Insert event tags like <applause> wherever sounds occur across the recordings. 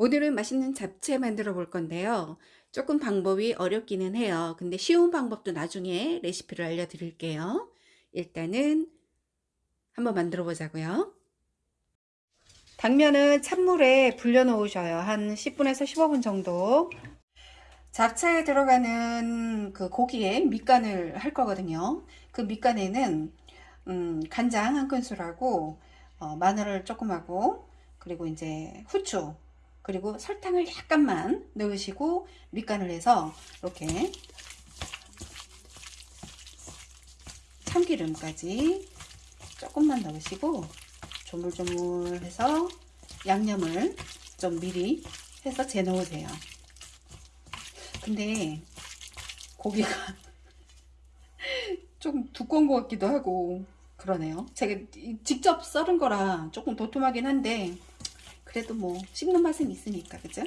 오늘은 맛있는 잡채 만들어 볼 건데요. 조금 방법이 어렵기는 해요. 근데 쉬운 방법도 나중에 레시피를 알려드릴게요. 일단은 한번 만들어 보자고요. 당면은 찬물에 불려 놓으셔요. 한 10분에서 15분 정도. 잡채에 들어가는 그 고기에 밑간을 할 거거든요. 그 밑간에는 음, 간장 한 큰술하고 어, 마늘을 조금 하고 그리고 이제 후추 그리고 설탕을 약간만 넣으시고 밑간을 해서 이렇게 참기름까지 조금만 넣으시고 조물조물해서 양념을 좀 미리 해서 재 놓으세요. 근데 고기가 <laughs> 좀 두꺼운 것 같기도 하고 그러네요. 제가 직접 썰은 거라 조금 도톰하긴 한데 그래도 뭐 씹는 맛은 있으니까 그죠?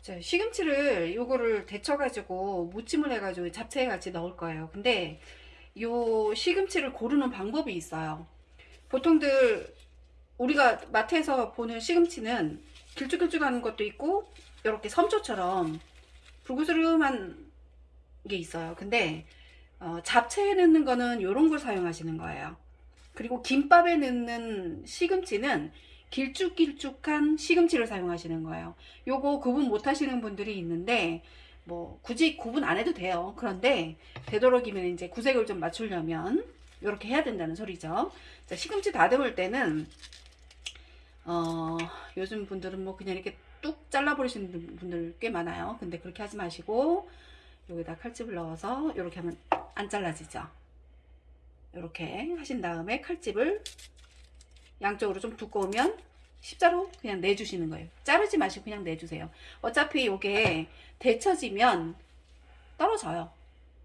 자, 시금치를 요거를 데쳐 가지고 무침을 해 가지고 잡채에 같이 넣을 거예요. 근데 요 시금치를 고르는 방법이 있어요. 보통들 우리가 마트에서 보는 시금치는 길쭉길쭉한 것도 있고 이렇게 섬초처럼 불구스름한 게 있어요. 근데 어, 잡채에 넣는 거는 이런 걸 사용하시는 거예요. 그리고 김밥에 넣는 시금치는 길쭉길쭉한 시금치를 사용하시는 거예요. 요거 구분 못 하시는 분들이 있는데 뭐 굳이 구분 안 해도 돼요. 그런데 되도록이면 이제 구색을 좀 맞추려면 이렇게 해야 된다는 소리죠. 자, 시금치 다듬을 때는 어, 요즘 분들은 뭐 그냥 이렇게 뚝 잘라 버리시는 분들 꽤 많아요. 근데 그렇게 하지 마시고 여기다 칼집을 넣어서 이렇게 하면 안 잘라지죠. 이렇게 하신 다음에 칼집을 양쪽으로 좀 두꺼우면 십자로 그냥 내주시는 거예요. 자르지 마시고 그냥 내주세요. 어차피 이게 데쳐지면 떨어져요.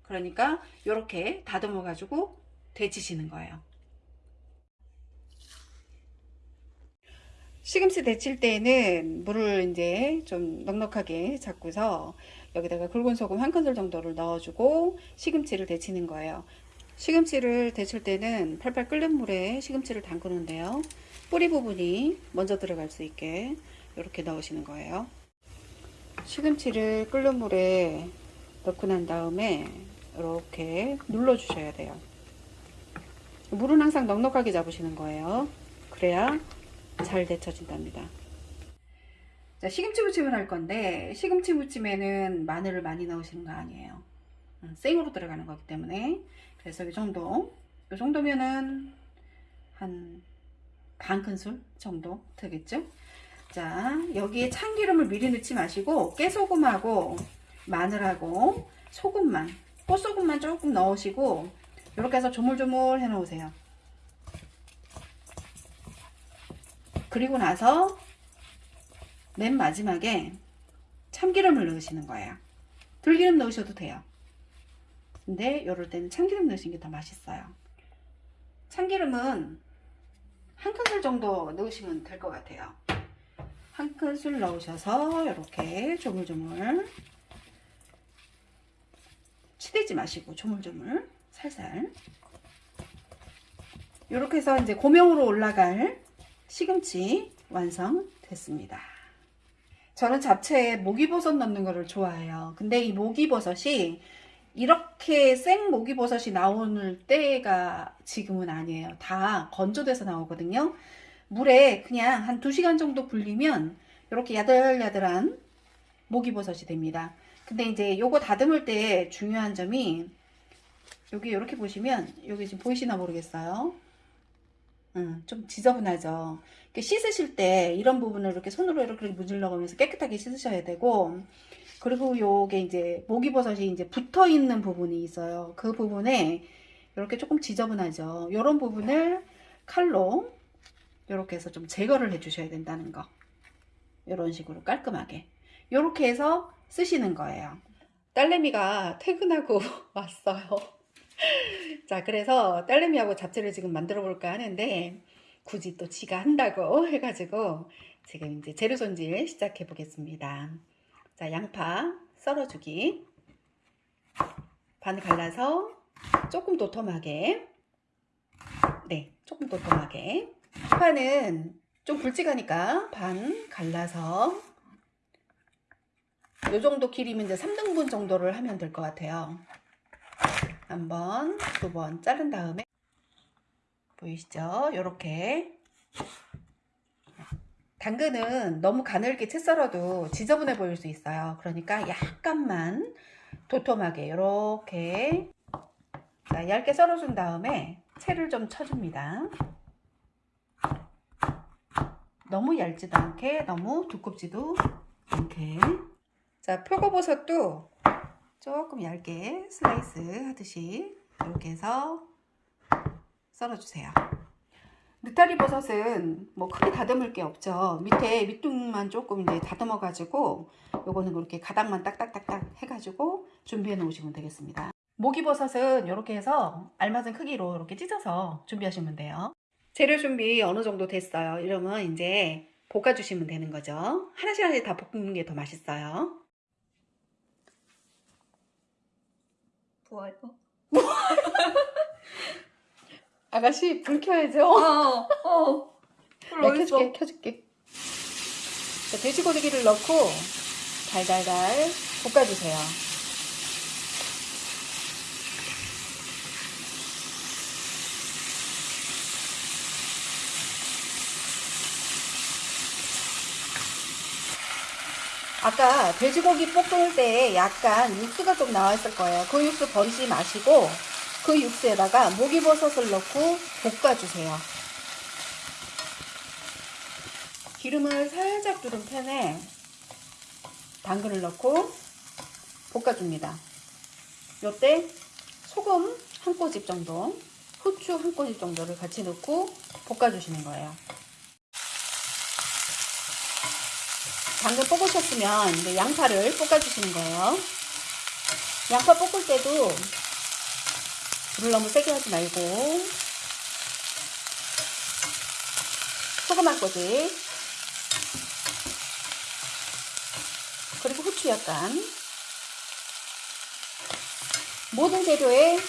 그러니까 이렇게 다듬어 가지고 데치시는 거예요. 시금치 데칠 때는 물을 이제 좀 넉넉하게 잡고서 여기다가 굵은 소금 한 큰술 정도를 넣어주고 시금치를 데치는 거예요. 시금치를 데칠 때는 팔팔 끓는 물에 시금치를 담그는데요. 뿌리 부분이 먼저 들어갈 수 있게 이렇게 넣으시는 거예요. 시금치를 끓는 물에 넣고 난 다음에 이렇게 눌러 주셔야 돼요. 물은 항상 넉넉하게 잡으시는 거예요. 그래야 잘 데쳐진답니다. 자, 시금치 무침을 할 건데 시금치 무침에는 마늘을 많이 넣으시는 거 아니에요. 음, 생으로 들어가는 거기 때문에. 그래서 이 정도. 이 정도면은 한 반 큰술 정도 되겠죠? 자 여기에 참기름을 미리 넣지 마시고 깨소금하고 마늘하고 소금만 꽃소금만 조금 넣으시고 이렇게 해서 조물조물 해 놓으세요. 그리고 나서 맨 마지막에 참기름을 넣으시는 거예요. 들기름 넣으셔도 돼요 근데 이럴 때는 참기름 넣으시는 게 더 맛있어요. 참기름은 한 큰술 정도 넣으시면 될 것 같아요. 한 큰술 넣으셔서 이렇게 조물조물 치대지 마시고 조물조물 살살 이렇게 해서 이제 고명으로 올라갈 시금치 완성됐습니다. 저는 잡채에 목이버섯 넣는 거를 좋아해요. 근데 이 목이버섯이 이렇게 생 목이버섯이 나오는 때가 지금은 아니에요. 다 건조돼서 나오거든요. 물에 그냥 한 2시간 정도 불리면 이렇게 야들야들한 목이버섯이 됩니다. 근데 이제 요거 다듬을 때 중요한 점이 여기 이렇게 보시면 여기 지금 보이시나 모르겠어요. 음, 좀 지저분하죠. 씻으실 때 이런 부분을 이렇게 손으로 이렇게 문질러 가면서 깨끗하게 씻으셔야 되고 그리고 요게 이제 목이버섯이 이제 붙어 있는 부분이 있어요. 그 부분에 이렇게 조금 지저분하죠. 이런 부분을 칼로 이렇게 해서 좀 제거를 해 주셔야 된다는 거. 이런 식으로 깔끔하게. 이렇게 해서 쓰시는 거예요. 딸내미가 퇴근하고 <laughs> 왔어요. 자, 그래서 딸내미하고 잡채를 지금 만들어 볼까 하는데 굳이 또 지가 한다고 해가지고 지금 이제 재료 손질 시작해 보겠습니다. 자, 양파 썰어주기. 반 갈라서 조금 도톰하게. 네, 조금 도톰하게. 양파는 좀 굵직하니까 반 갈라서 요 정도 길이면 이제 3등분 정도를 하면 될 것 같아요. 한 번, 두 번 자른 다음에 보이시죠? 요렇게 당근은 너무 가늘게 채 썰어도 지저분해 보일 수 있어요. 그러니까 약간만 도톰하게 이렇게 자, 얇게 썰어준 다음에 채를 좀 쳐줍니다. 너무 얇지도 않게 너무 두껍지도 않게 자 표고버섯도 조금 얇게 슬라이스 하듯이 이렇게 해서 썰어주세요. 느타리 버섯은 뭐 크게 다듬을 게 없죠. 밑에 밑둥만 조금 이제 다듬어 가지고 요거는 그렇게 가닥만 딱딱딱딱 해가지고 준비해 놓으시면 되겠습니다. 모기버섯은 이렇게 해서 알맞은 크기로 이렇게 찢어서 준비하시면 돼요. 재료 준비 어느 정도 됐어요. 이러면 이제 볶아주시면 되는 거죠. 하나씩 하나씩 다 볶는 게 더 맛있어요. 부어요? <laughs> 아가씨 불 켜야죠. 어, <laughs> 어. 불 네, 어딨어? 켜줄게, 켜줄게. 자, 돼지고기를 넣고 달달달 볶아주세요. 아까 돼지고기 볶을 때 약간 육수가 좀 나와 있을 거예요. 그 육수 버리지 마시고 그 육수에다가 목이버섯을 넣고 볶아주세요. 기름을 살짝 두른 팬에 당근을 넣고 볶아줍니다. 요때 소금 한 꼬집 정도, 후추 한 꼬집 정도를 같이 넣고 볶아주시는 거예요. 당근 뽑으셨으면 이제 양파를 볶아주시는 거예요. 양파 볶을 때도 불을 너무 세게 하지 말고. 소금 한 꼬집 그리고 후추 약간. 모든 재료에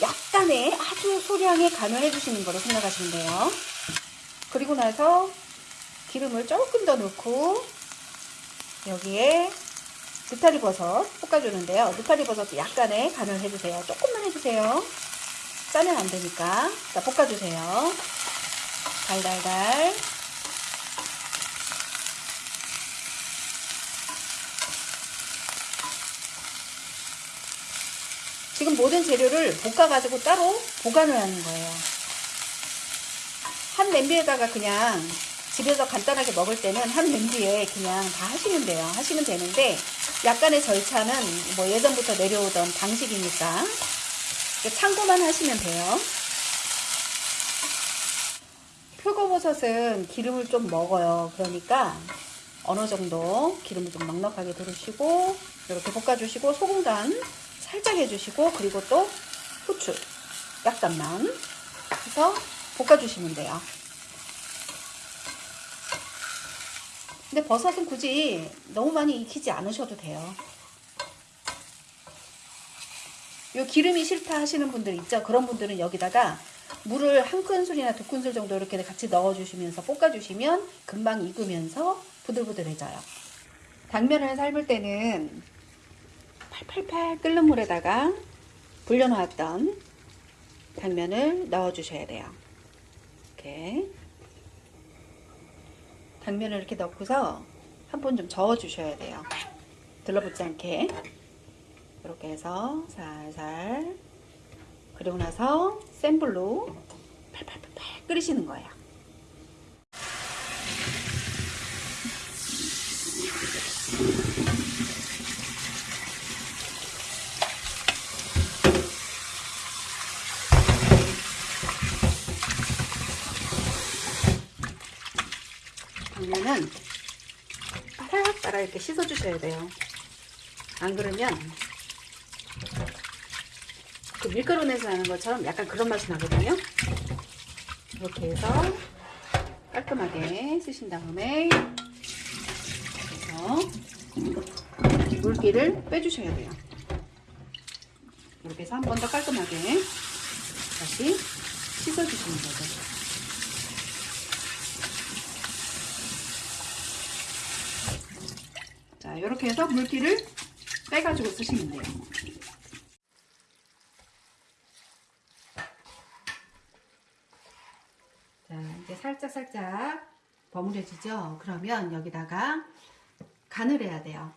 약간의 아주 소량의 간을 해주시는 거로 생각하시면 돼요. 그리고 나서 기름을 조금 더 넣고 여기에 느타리 버섯 볶아주는데요. 느타리 버섯도 약간의 간을 해주세요. 조금만 해주세요. 짜면 안 되니까. 자, 볶아주세요. 달달달. 지금 모든 재료를 볶아가지고 따로 보관을 하는 거예요. 한 냄비에다가 그냥 집에서 간단하게 먹을 때는 한 냄비에 그냥 다 하시면 돼요. 하시면 되는데 약간의 절차는 뭐 예전부터 내려오던 방식이니까 참고만 하시면 돼요. 표고버섯은 기름을 좀 먹어요. 그러니까 어느 정도 기름을 좀 넉넉하게 두르시고 이렇게 볶아주시고 소금 간 살짝 해주시고 그리고 또 후추 약간만 해서 볶아주시면 돼요. 근데 버섯은 굳이 너무 많이 익히지 않으셔도 돼요. 요 기름이 싫다 하시는 분들 있죠? 그런 분들은 여기다가 물을 한 큰술이나 두 큰술 정도 이렇게 같이 넣어주시면서 볶아주시면 금방 익으면서 부들부들해져요. 당면을 삶을 때는 팔팔팔 끓는 물에다가 불려놓았던 당면을 넣어주셔야 돼요. 이렇게 당면을 이렇게 넣고서 한 번 좀 저어 주셔야 돼요. 들러붙지 않게 이렇게 해서 살살 그리고 나서 센 불로 팔팔팔팔 끓이시는 거예요. 당면은 빠락빠락 이렇게 씻어주셔야 돼요. 안 그러면 그 밀가루 내서 나는 것처럼 약간 그런 맛이 나거든요. 이렇게 해서 깔끔하게 쓰신 다음에 그래서 물기를 빼주셔야 돼요. 이렇게 해서 한 번 더 깔끔하게 다시 씻어주시는 거죠. 자, 이렇게 해서 물기를 빼가지고 쓰시면 돼요. 자, 이제 살짝 살짝 버무려지죠? 그러면 여기다가 간을 해야 돼요.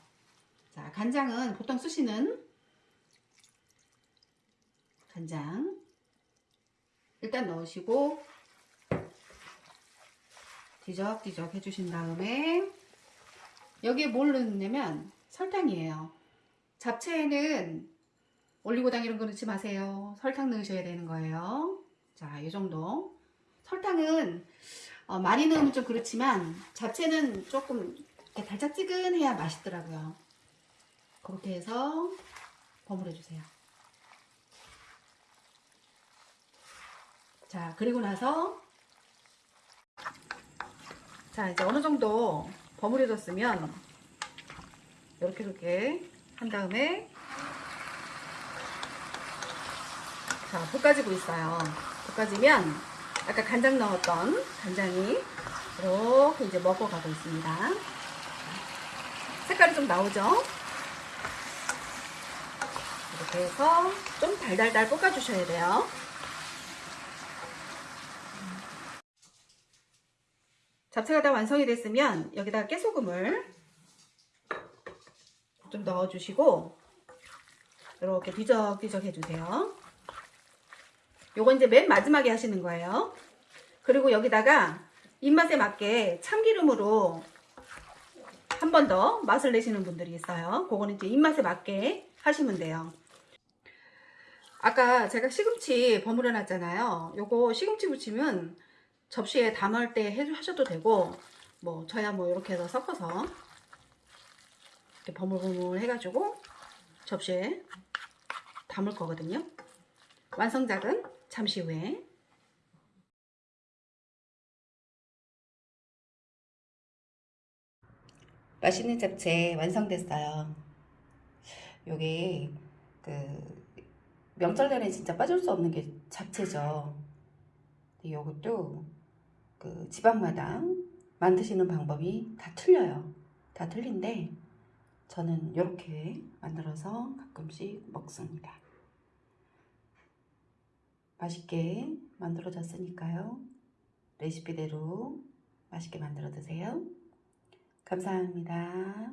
자, 간장은 보통 쓰시는 간장 일단 넣으시고 뒤적뒤적 해주신 다음에 여기에 뭘 넣느냐면 설탕이에요. 잡채에는 올리고당 이런 거 넣지 마세요. 설탕 넣으셔야 되는 거예요. 자, 이 정도. 설탕은 어, 많이 넣으면 좀 그렇지만 잡채는 조금 달짝지근해야 맛있더라고요. 그렇게 해서 버무려 주세요. 자, 그리고 나서 자, 이제 어느 정도 버무려졌으면 이렇게 이렇게 한 다음에 자, 볶아지고 있어요. 볶아지면 아까 간장 넣었던 간장이 이렇게 이제 먹어가고 있습니다. 색깔이 좀 나오죠? 이렇게 해서 좀 달달달 볶아주셔야 돼요. 잡채가 다 완성이 됐으면 여기다가 깨소금을 좀 넣어주시고 이렇게 뒤적뒤적 해주세요. 요건 이제 맨 마지막에 하시는 거예요. 그리고 여기다가 입맛에 맞게 참기름으로 한 번 더 맛을 내시는 분들이 있어요. 그거는 이제 입맛에 맞게 하시면 돼요. 아까 제가 시금치 버무려 놨잖아요. 요거 시금치 부치면 접시에 담을 때 해- 하셔도 되고 뭐 저야 뭐 이렇게 해서 섞어서 이렇게 버물버물 해가지고 접시에 담을 거거든요. 완성작은 잠시 후에 맛있는 잡채 완성됐어요. 요게 그 명절날에 진짜 빠질 수 없는 게 잡채죠. 요것도 그 지방마다 만드시는 방법이 다 틀려요. 다 틀린데 저는 이렇게 만들어서 가끔씩 먹습니다. 맛있게 만들어졌으니까요. 레시피대로 맛있게 만들어 드세요. 감사합니다.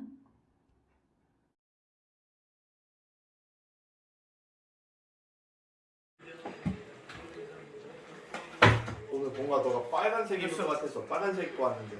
뭔가 너가 빨간색 입을 것 같아서 빨간색 입고 왔는데